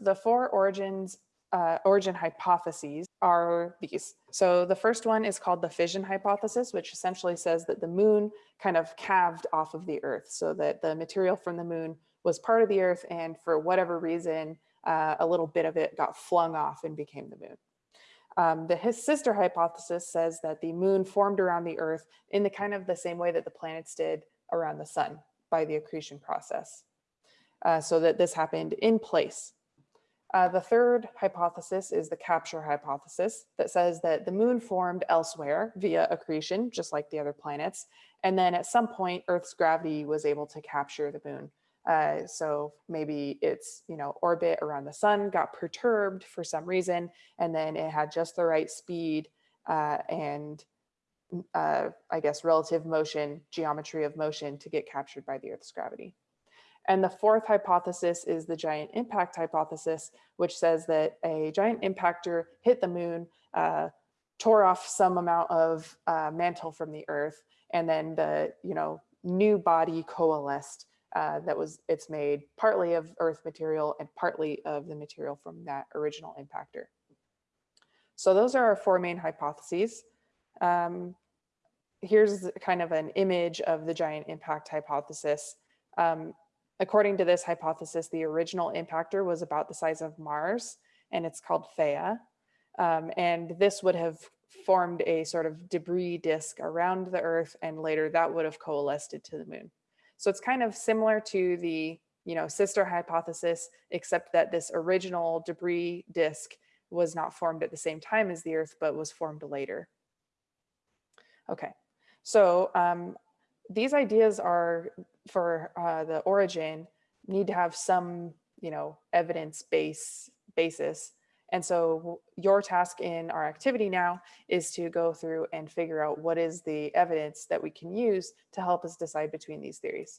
the four origins, uh, origin hypotheses are these. So the first one is called the fission hypothesis, which essentially says that the moon kind of calved off of the earth so that the material from the moon was part of the earth and for whatever reason, uh, a little bit of it got flung off and became the moon. Um, the his sister hypothesis says that the moon formed around the earth in the kind of the same way that the planets did around the sun by the accretion process. Uh, so that this happened in place. Uh, the third hypothesis is the capture hypothesis that says that the moon formed elsewhere via accretion, just like the other planets. And then at some point, Earth's gravity was able to capture the moon. Uh, so maybe its you know orbit around the sun got perturbed for some reason, and then it had just the right speed uh, and uh, I guess relative motion, geometry of motion to get captured by the Earth's gravity. And the fourth hypothesis is the giant impact hypothesis, which says that a giant impactor hit the moon, uh, tore off some amount of uh, mantle from the Earth, and then the you know new body coalesced uh, that was it's made partly of earth material and partly of the material from that original impactor. So those are our four main hypotheses. Um, here's kind of an image of the giant impact hypothesis. Um, according to this hypothesis, the original impactor was about the size of Mars and it's called Theia. Um, and this would have formed a sort of debris disk around the earth and later that would have coalesced to the moon. So it's kind of similar to the you know, sister hypothesis, except that this original debris disk was not formed at the same time as the Earth, but was formed later. Okay, so um, these ideas are for uh, the origin need to have some, you know, evidence base basis. And so your task in our activity now is to go through and figure out what is the evidence that we can use to help us decide between these theories.